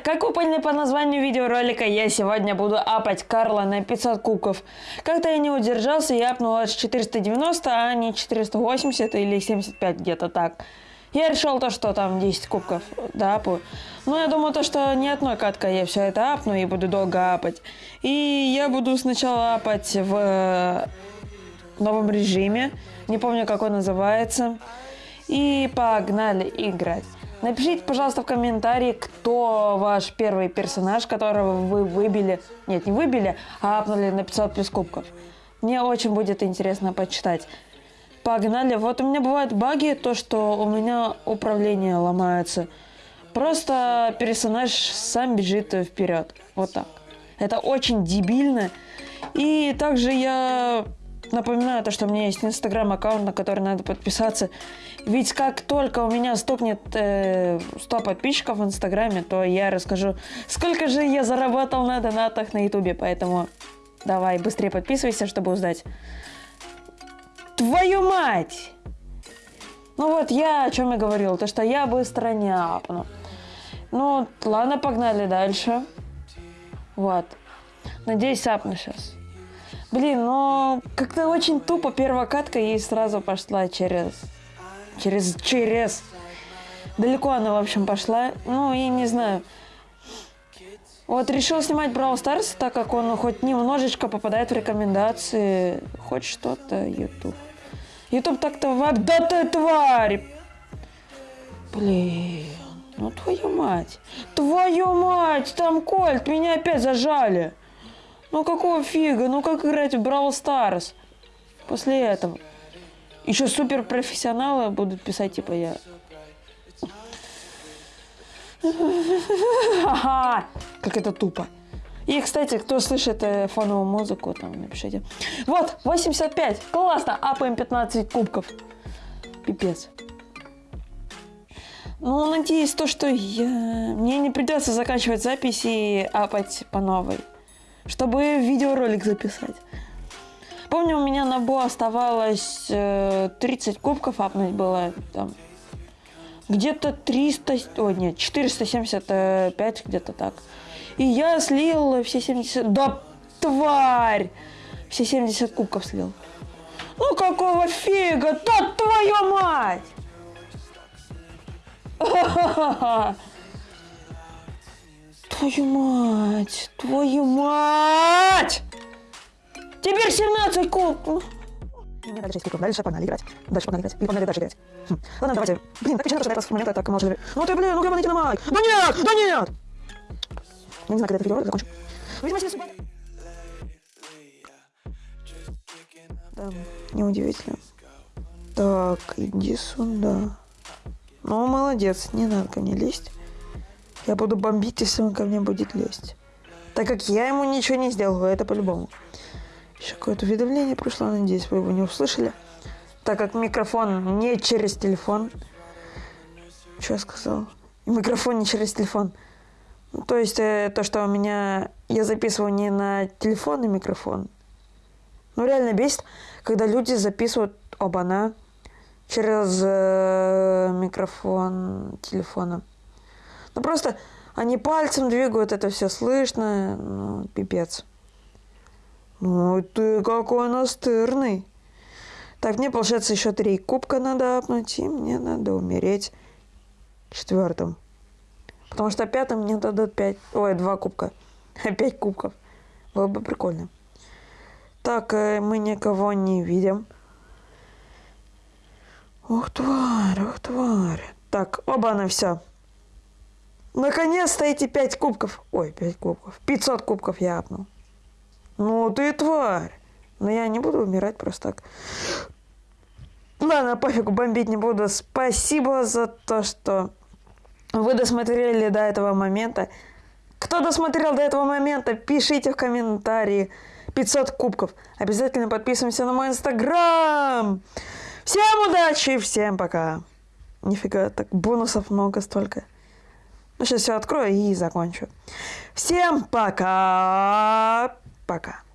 Как вы поняли по названию видеоролика, я сегодня буду апать Карла на 500 кубков. Как-то я не удержался и апнул аж 490, а не 480 или 75 где-то так. Я решил то, что там 10 кубков да, апу. Но я думаю то, что не одной каткой я все это апну и буду долго апать. И я буду сначала апать в э, новом режиме. Не помню, как он называется. И погнали играть. Напишите, пожалуйста, в комментарии, кто ваш первый персонаж, которого вы выбили, нет, не выбили, а апнули на 500 плюс кубков. Мне очень будет интересно почитать. Погнали. Вот у меня бывают баги, то, что у меня управление ломается. Просто персонаж сам бежит вперед. Вот так. Это очень дебильно. И также я Напоминаю, то, что у меня есть инстаграм аккаунт, на который надо подписаться. Ведь как только у меня стукнет э, 100 подписчиков в инстаграме, то я расскажу, сколько же я заработал на донатах на ютубе. Поэтому давай быстрее подписывайся, чтобы узнать. Твою мать! Ну вот я о чем и говорил, то что я быстро не апну. Ну, ладно, погнали дальше. Вот. Надеюсь, апну сейчас. Блин, но как-то очень тупо первая катка и сразу пошла через... Через... Через... Далеко она, в общем, пошла. Ну, и не знаю. Вот решил снимать Brawl Stars, так как он хоть немножечко попадает в рекомендации. Хоть что-то, YouTube. YouTube так-то... Да ты тварь! Блин, ну твою мать. Твою мать, там Кольт, меня опять зажали. Ну какого фига? Ну как играть в Brawl Stars? После этого. Еще супер профессионалы будут писать, типа я. Как это тупо. И, кстати, кто слышит э, фоновую музыку, там напишите. Вот, 85. Классно. Апаем 15 кубков. Пипец. Ну, надеюсь, то, что я... мне не придется заканчивать запись и апать по новой чтобы видеоролик записать. Помню, у меня на Бо оставалось э, 30 кубков апнуть было там. Где-то 300, о нет, 475 где-то так. И я слил все 70, да тварь! Все 70 кубков слил. Ну какого фига? Да твою мать! Твою мать! Твою мать! Теперь 17 куб! И мне дальше 6 кубков. Дальше погнали играть. Дальше погнали играть. Или погнали дальше играть. Хм. Ладно, давайте. Блин, так печально, что до этого момента так можно... Ну ты, блин, ну гребаный динамайк! Да нет! Да нет! Я не знаю, когда это видео закончу. Видимо, судьба. Да, неудивительно. Так, иди сюда. Ну, молодец, не надо ко мне лезть. Я буду бомбить, если он ко мне будет лезть. Так как я ему ничего не сделал, это по-любому. Еще какое-то уведомление пришло, надеюсь, вы его не услышали. Так как микрофон не через телефон. Что я сказал? Микрофон не через телефон. То есть э, то, что у меня... Я записываю не на телефонный микрофон. Ну, реально бесит, когда люди записывают оба-на через э, микрофон телефона. Ну просто они пальцем двигают, это все слышно, ну, пипец. Ну ты какой настырный. Так, мне, получается, еще три кубка надо апнуть, и мне надо умереть четвертым. Потому что пятым мне дадут пять, ой, два кубка. Пять кубков. Было бы прикольно. Так, э, мы никого не видим. Ух, тварь, ух, тварь. Так, оба на все. Наконец-то эти пять кубков. Ой, пять кубков. 500 кубков я апнул. Ну ты тварь. Но я не буду умирать просто так. Ладно, пофигу, бомбить не буду. Спасибо за то, что вы досмотрели до этого момента. Кто досмотрел до этого момента, пишите в комментарии. 500 кубков. Обязательно подписываемся на мой инстаграм. Всем удачи, всем пока. Нифига, так бонусов много столько. Ну, сейчас все открою и закончу. Всем пока! Пока.